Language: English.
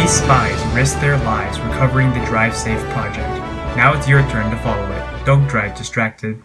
These spies risked their lives recovering the Drive Safe project. Now it's your turn to follow it. Don't drive distracted.